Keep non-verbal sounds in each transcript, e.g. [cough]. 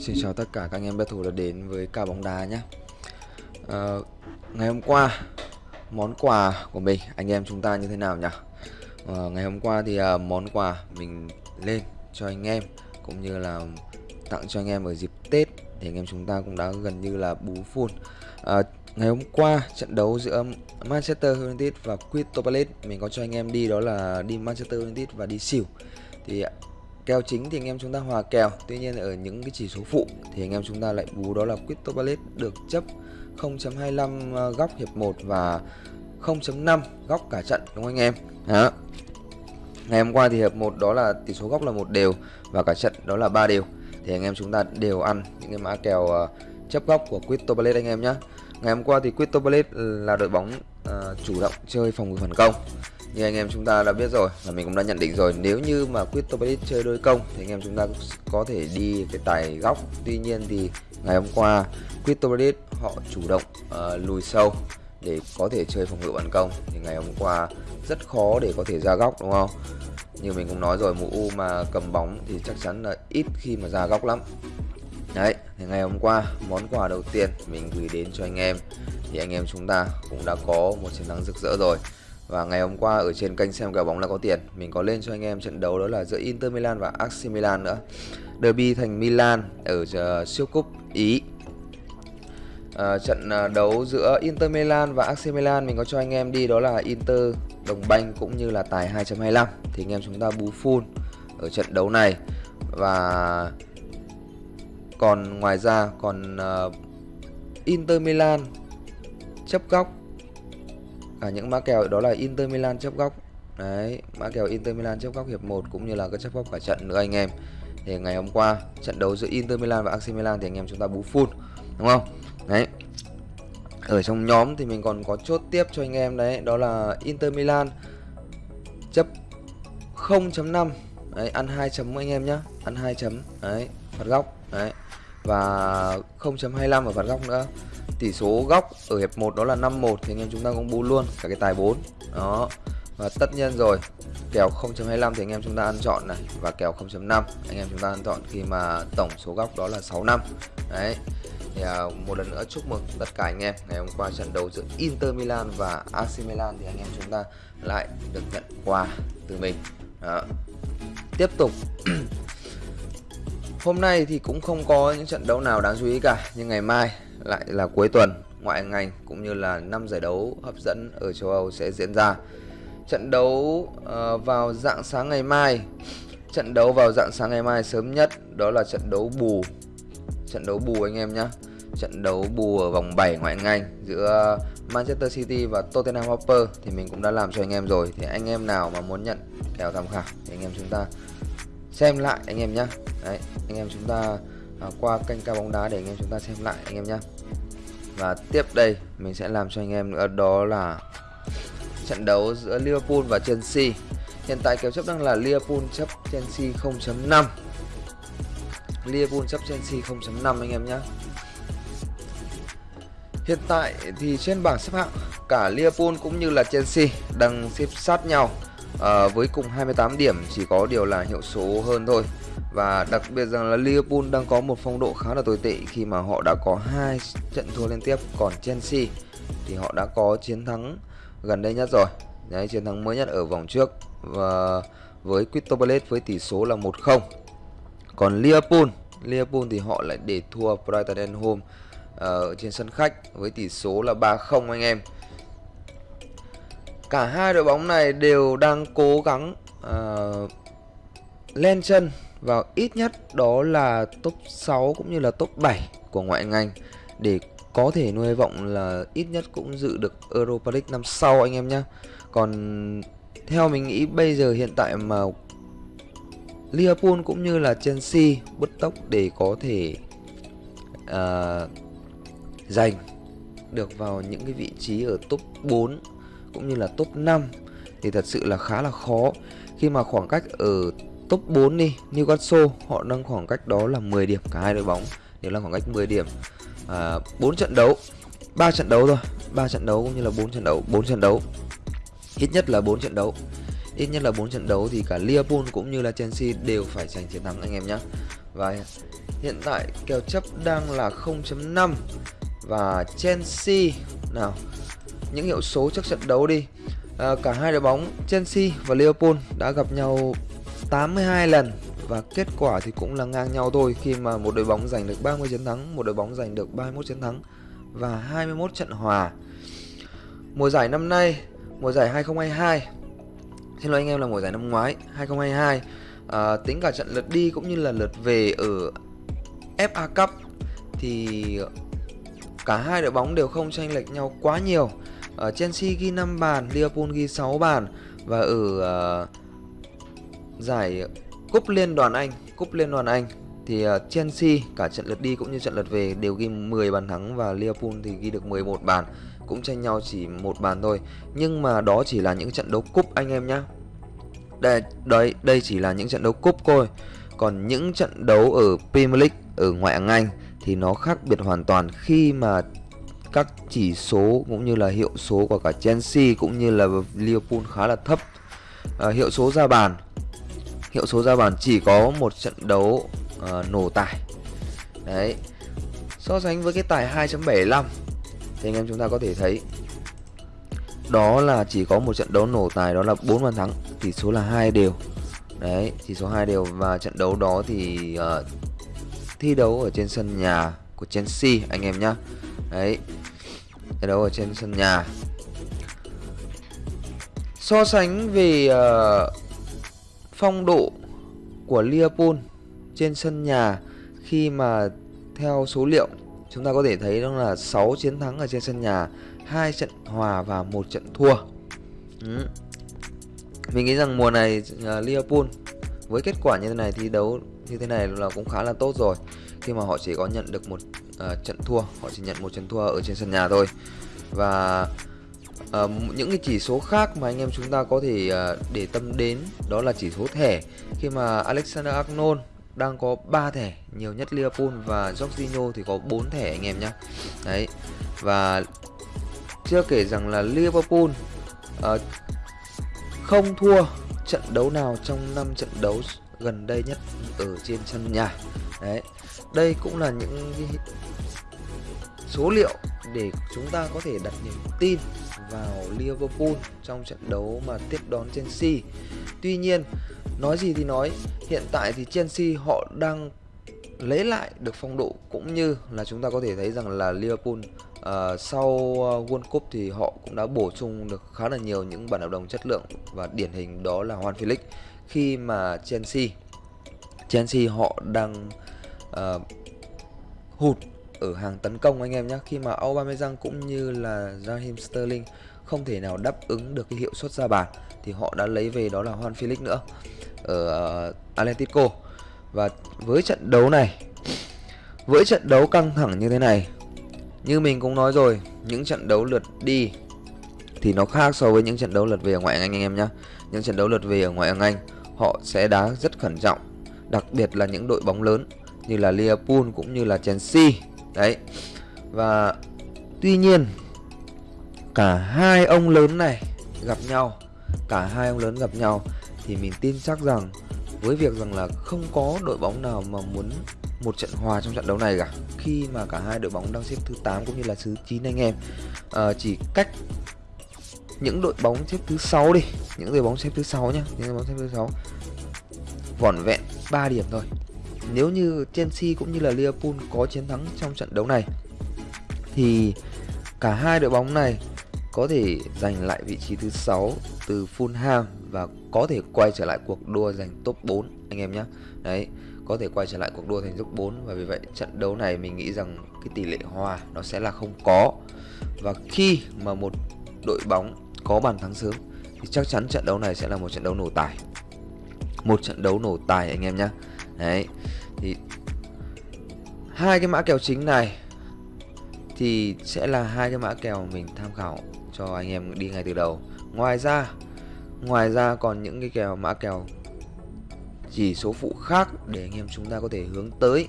Xin chào tất cả các anh em bet thủ đã đến với cả bóng đá nhé. À, Ngày hôm qua, món quà của mình, anh em chúng ta như thế nào nhỉ? À, ngày hôm qua thì à, món quà mình lên cho anh em Cũng như là tặng cho anh em ở dịp Tết Thì anh em chúng ta cũng đã gần như là bú full à, ờ, Ngày hôm qua, trận đấu giữa Manchester United và Crystal Palace Mình có cho anh em đi đó là đi Manchester United và đi xỉu Thì Kèo chính thì anh em chúng ta hòa kèo. Tuy nhiên ở những cái chỉ số phụ thì anh em chúng ta lại bú đó là Crystal Ballet được chấp 0.25 ờ, góc hiệp 1 và 0.5 góc cả trận đúng không anh em? Đó. Ngày hôm qua thì hiệp 1 đó là tỷ số góc là một đều và cả trận đó là ba đều. Thì anh em chúng ta đều ăn những cái mã kèo uh, chấp góc của Crystal Ballet anh em nhé Ngày hôm qua thì Crystal Ballet là đội bóng uh, chủ động chơi phòng ngự phản công như anh em chúng ta đã biết rồi và mình cũng đã nhận định rồi. Nếu như mà Crystal Palace chơi đôi công thì anh em chúng ta có thể đi cái tài góc. Tuy nhiên thì ngày hôm qua Crystal Palace họ chủ động uh, lùi sâu để có thể chơi phòng ngự bản công. Thì ngày hôm qua rất khó để có thể ra góc đúng không? Như mình cũng nói rồi mũ U mà cầm bóng thì chắc chắn là ít khi mà ra góc lắm. Đấy, thì ngày hôm qua món quà đầu tiên mình gửi đến cho anh em. Thì anh em chúng ta cũng đã có một chiến thắng rực rỡ rồi và ngày hôm qua ở trên kênh xem kèo bóng là có tiền Mình có lên cho anh em trận đấu đó là giữa Inter Milan và AC Milan nữa. Derby thành Milan ở ờ, siêu cúp Ý. À, Trận ờ, đấu giữa Inter Milan và AC Milan mình có cho anh em đi đó là Inter đồng banh cũng như là tài 2.25 Thì anh em chúng ta bú full ở trận đấu này. Và còn ngoài ra còn uh, Inter Milan chấp góc cả những mã kèo đó là Inter Milan chấp góc. Đấy, mã kèo Inter Milan chấp góc hiệp 1 cũng như là cái chấp góc cả trận nữa anh em. Thì ngày hôm qua, trận đấu giữa Inter Milan và AC Milan thì anh em chúng ta bú full đúng không? Đấy. Ở trong nhóm thì mình còn có chốt tiếp cho anh em đấy, đó là Inter Milan chấp 0.5 đấy, ăn 2 chấm anh em nhá, ăn 2 chấm. Đấy, phạt góc. Đấy, và 0.25 ở phạt góc nữa tỷ số góc ở hiệp 1 đó là 5-1 thì anh em chúng ta cũng bù luôn cả cái tài 4 đó. Và tất nhiên rồi kèo 0.25 thì anh em chúng ta ăn chọn này và kèo 0.5 anh em chúng ta ăn chọn khi mà tổng số góc đó là 6 năm. Đấy. Thì à, một lần nữa chúc mừng tất cả anh em. Ngày hôm qua trận đấu giữa Inter Milan và AC Milan thì anh em chúng ta lại được nhận quà từ mình. Đó. tiếp tục. [clears throat] hôm nay thì cũng không có những trận đấu nào đáng chú ý cả nhưng ngày mai lại là cuối tuần ngoại ngành cũng như là năm giải đấu hấp dẫn ở châu Âu sẽ diễn ra. Trận đấu uh, vào dạng sáng ngày mai. Trận đấu vào dạng sáng ngày mai sớm nhất đó là trận đấu bù. Trận đấu bù anh em nhé. Trận đấu bù ở vòng 7 ngoại ngành giữa Manchester City và Tottenham Hotspur thì mình cũng đã làm cho anh em rồi. Thì anh em nào mà muốn nhận kèo tham khảo thì anh em chúng ta xem lại anh em nhé. Đấy, anh em chúng ta à, qua kênh ca bóng đá để anh em chúng ta xem lại anh em nhé và tiếp đây mình sẽ làm cho anh em nữa đó là trận đấu giữa Liverpool và Chelsea. Hiện tại kèo chấp đang là Liverpool chấp Chelsea 0.5 Liverpool chấp Chelsea 0.5 anh em nhé Hiện tại thì trên bảng xếp hạng cả Liverpool cũng như là Chelsea đang xếp sát nhau à, với cùng 28 điểm chỉ có điều là hiệu số hơn thôi. Và đặc biệt rằng là Liverpool đang có một phong độ khá là tồi tệ khi mà họ đã có hai trận thua liên tiếp. Còn Chelsea thì họ đã có chiến thắng gần đây nhất rồi. Đấy, chiến thắng mới nhất ở vòng trước và với Crystal Palace với tỷ số là 1-0 còn Liverpool Liverpool thì họ lại để thua Brighton and Home ờ, ở trên sân khách với tỷ số là 3-0 anh em cả hai đội bóng này đều đang cố gắng ờ, uh, lên chân vào ít nhất đó là top 6 cũng như là top 7 của ngoại ngành. Để có thể nuôi vọng là ít nhất cũng dự được Europa League năm sau anh em nhé còn theo mình nghĩ bây giờ hiện tại mà Liverpool cũng như là Chelsea bứt tốc để có thể uh, giành được vào những cái vị trí ở top 4 cũng như là top 5 thì thật sự là khá là khó. Khi mà khoảng cách ở top 4 đi Newcastle họ đang khoảng cách đó là 10 điểm cả hai đội bóng. Đều là khoảng cách 10 điểm à, 4 trận đấu 3 trận đấu thôi 3 trận đấu cũng như là 4 trận đấu 4 trận đấu. Ít nhất là 4 trận đấu. Ít nhất là 4 trận đấu thì cả Liverpool cũng như là Chelsea đều phải giành chiến thắng anh em nhé và Hiện tại kèo chấp đang là 0.5 và Chelsea nào những hiệu số trước trận đấu đi. À, cả hai đội bóng Chelsea và Liverpool đã gặp nhau 82 lần và kết quả thì cũng là ngang nhau thôi. Khi mà một đội bóng giành được 30 chiến thắng, một đội bóng giành được 31 chiến thắng và 21 trận hòa. Mùa giải năm nay, mùa giải 2022 Xin lỗi anh em là mùa giải năm ngoái 2022 à, Tính cả trận lượt đi cũng như là lượt về ở FA Cup Thì cả hai đội bóng đều không tranh lệch nhau quá nhiều ở Chelsea ghi 5 bàn, Liverpool ghi 6 bàn. Và ở uh, giải Cúp Liên đoàn Anh Cúp Liên đoàn Anh thì uh, Chelsea cả trận lượt đi cũng như trận lượt về đều ghi 10 bàn thắng và Liverpool thì ghi được 11 bàn. Cũng tranh nhau chỉ một bàn thôi. Nhưng mà đó chỉ là những trận đấu cúp anh em nhé đây đấy đây chỉ là những trận đấu cúp thôi. Còn những trận đấu ở Premier League ở ngoại hạng Anh thì nó khác biệt hoàn toàn. Khi mà các chỉ số cũng như là hiệu số của cả Chelsea cũng như là Liverpool khá là thấp. À, hiệu số ra bàn. Hiệu số ra bàn chỉ có một trận đấu à, nổ tải đấy. So sánh với cái tài 2.75 thì anh em chúng ta có thể thấy đó là chỉ có một trận đấu nổ tài đó là 4 bàn thắng tỷ số là hai đều. Đấy tỷ số hai đều và trận đấu đó thì uh, thi đấu ở trên sân nhà của Chelsea anh em nhá. Đấy thi đấu ở trên sân nhà so sánh về uh, phong độ của Liverpool trên sân nhà khi mà theo số liệu chúng ta có thể thấy đó là 6 chiến thắng ở trên sân nhà, hai trận hòa và một trận thua. Ừ. Mình nghĩ rằng mùa này uh, Liverpool với kết quả như thế này thi đấu như thế này là cũng khá là tốt rồi khi mà họ chỉ có nhận được một uh, trận thua, họ chỉ nhận một trận thua ở trên sân nhà thôi. Và uh, những cái chỉ số khác mà anh em chúng ta có thể uh, để tâm đến đó là chỉ số thẻ. Khi mà Alexander Arnold đang có 3 thẻ nhiều nhất Liverpool và Jorginho thì có 4 thẻ anh em nhé đấy. Và chưa kể rằng là Liverpool uh, không thua trận đấu nào trong 5 trận đấu gần đây nhất ở trên sân nhà. Đấy đây cũng là những số liệu để chúng ta có thể đặt niềm tin vào Liverpool trong trận đấu mà tiếp đón Chelsea. Tuy nhiên nói gì thì nói hiện tại thì Chelsea họ đang lấy lại được phong độ cũng như là chúng ta có thể thấy rằng là Liverpool uh, sau ờ, World Cup thì họ cũng đã bổ sung được khá là nhiều những bản hợp đồng chất lượng và điển hình đó là Juan Felix. Khi mà Chelsea Chelsea họ đang uh, hụt ở hàng tấn công anh em nhé khi mà Aubameyang cũng như là Raheem Sterling không thể nào đáp ứng được cái hiệu suất ra bàn thì họ đã lấy về đó là Juan Felix nữa ở uh, Atletico. Và với trận đấu này với trận đấu căng thẳng như thế này như mình cũng nói rồi những trận đấu lượt đi thì nó khác so với những trận đấu lượt về ở ngoại hạng Anh anh em nhé những trận đấu lượt về ở ngoại hạng Anh họ sẽ đá rất khẩn trọng đặc biệt là những đội bóng lớn như là Liverpool cũng như là Chelsea. Đấy. Và tuy nhiên cả hai ông lớn này gặp nhau cả hai ông lớn gặp nhau thì mình tin chắc rằng với việc rằng là không có đội bóng nào mà muốn một trận hòa trong trận đấu này cả khi mà cả hai đội bóng đang xếp thứ 8 cũng như là thứ 9 anh em à, chỉ cách những đội bóng xếp thứ sáu đi những đội bóng xếp thứ sáu nhá những đội bóng xếp thứ sáu vỏn vẹn 3 điểm thôi nếu như Chelsea cũng như là Liverpool có chiến thắng trong trận đấu này thì cả hai đội bóng này có thể giành lại vị trí thứ 6 từ Fulham và có thể quay trở lại cuộc đua giành top 4 anh em nhé. Đấy, có thể quay trở lại cuộc đua thành top 4 và vì vậy trận đấu này mình nghĩ rằng cái tỷ lệ hòa nó sẽ là không có. Và khi mà một đội bóng có bàn thắng sớm thì chắc chắn trận đấu này sẽ là một trận đấu nổ tài. Một trận đấu nổ tài anh em nhé. Đấy. Thì hai cái mã kèo chính này thì sẽ là hai cái mã kèo mình tham khảo cho anh em đi ngay từ đầu. Ngoài ra ngoài ra còn những cái kèo, mã kèo chỉ số phụ khác để anh em chúng ta có thể hướng tới.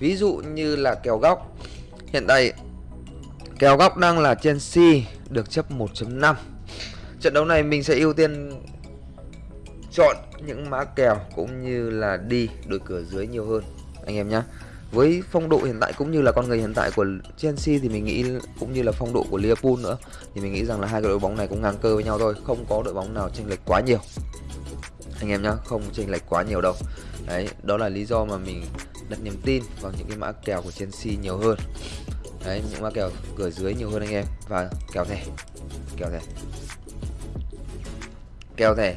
Ví dụ như là kèo góc. Hiện tại, kèo góc đang là Chelsea được chấp 1.5 trận đấu này mình sẽ ưu tiên chọn những mã kèo cũng như là đi đội cửa dưới nhiều hơn, anh em nhé với phong độ hiện tại cũng như là con người hiện tại của Chelsea thì mình nghĩ cũng như là phong độ của Liverpool nữa, thì mình nghĩ rằng là hai cái đội bóng này cũng ngang cơ với nhau thôi, không có đội bóng nào chênh lệch quá nhiều. Anh em nhá, không chênh lệch quá nhiều đâu. Đấy, đó là lý do mà mình đặt niềm tin vào những cái mã kèo của Chelsea nhiều hơn. Đấy, những mã kèo cửa dưới nhiều hơn anh em. Và kèo thẻ kèo thẻ kèo thẻ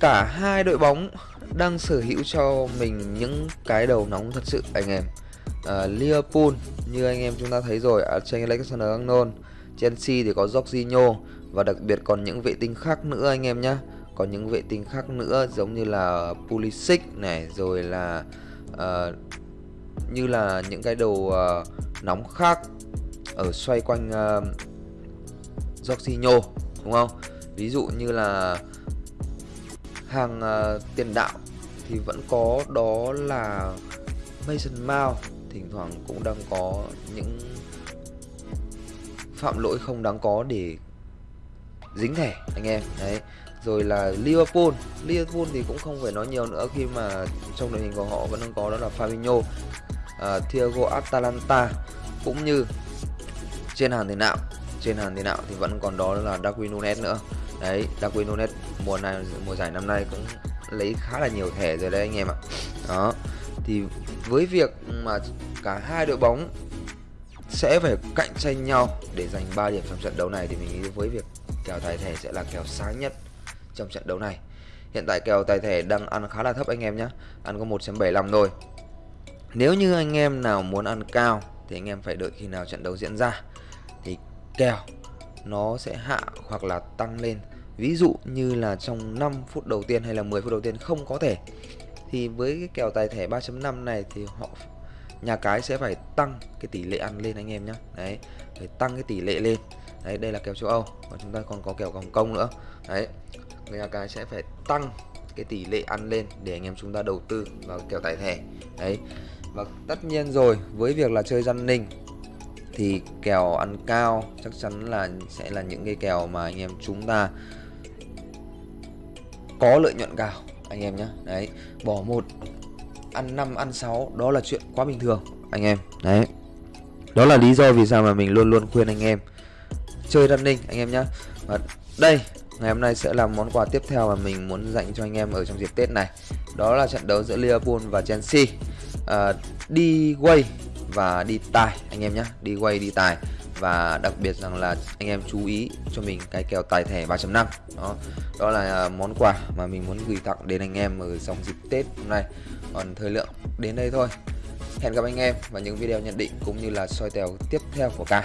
cả hai đội bóng đang sở hữu cho mình những cái đầu nóng thật sự anh em. Uh, Liverpool như anh em chúng ta thấy rồi Trent Alexander-Arnold Chelsea thì có Jorginho và đặc biệt còn những vệ tinh khác nữa anh em nhé còn những vệ tinh khác nữa giống như là Pulisic này rồi là uh, như là những cái đầu uh, nóng khác ở xoay quanh uh, Jorginho đúng không? Ví dụ như là hàng uh, tiền đạo thì vẫn có đó là Mason Mount. Thỉnh thoảng cũng đang có những phạm lỗi không đáng có để dính thẻ anh em. Đấy. Rồi là Liverpool. Liverpool thì cũng không phải nói nhiều nữa khi mà trong đội hình của họ vẫn đang có đó là Fabinho uh, Thiago Atalanta cũng như trên hàng tiền đạo. Trên hàng tiền đạo thì vẫn còn đó là Darwin Nunes nữa đấy Darwin Nunes mùa này, mùa giải năm nay cũng lấy khá là nhiều thẻ rồi đấy anh em ạ. Đó, thì với việc mà cả hai đội bóng sẽ phải cạnh tranh nhau để giành 3 điểm trong trận đấu này, thì mình nghĩ với việc kèo tài thẻ sẽ là kèo sáng nhất trong trận đấu này. Hiện tại kèo tài thẻ đang ăn khá là thấp anh em nhé ăn có 1.75 thôi. Nếu như anh em nào muốn ăn cao thì anh em phải đợi khi nào trận đấu diễn ra thì kèo nó sẽ hạ hoặc là tăng lên ví dụ như là trong 5 phút đầu tiên hay là 10 phút đầu tiên không có thể. Thì với cái kèo tài thẻ 3.5 này thì họ, nhà cái sẽ phải tăng cái tỷ lệ ăn lên anh em nhé đấy, phải tăng cái tỷ lệ lên. Đấy, đây là kèo châu Âu. Và chúng ta còn có kèo Hồng Kông nữa. Đấy, người nhà cái sẽ phải tăng cái tỷ lệ ăn lên để anh em chúng ta đầu tư vào kèo tài thẻ. Đấy, và tất nhiên rồi, với việc là chơi răn ninh thì kèo ăn cao chắc chắn là sẽ là những cái kèo mà anh em chúng ta có lợi nhuận cao anh em nhé đấy bỏ một ăn 5 ăn 6 đó là chuyện quá bình thường anh em. Đấy. Đó là lý do vì sao mà mình luôn luôn khuyên anh em chơi running anh em nhé và đây ngày hôm nay sẽ là món quà tiếp theo mà mình muốn dành cho anh em ở trong dịp Tết này. Đó là trận đấu giữa Liverpool và Chelsea. À, đi quay và đi tài anh em nhé đi quay đi tài và đặc biệt rằng là anh em chú ý cho mình cái kèo tài thẻ 3.5 đó đó là à, món quà mà mình muốn gửi tặng đến anh em ở trong dịp Tết hôm nay. Còn thời lượng, đến đây thôi. Hẹn gặp anh em vào những video nhận định cũng như là soi kèo tiếp theo của ca.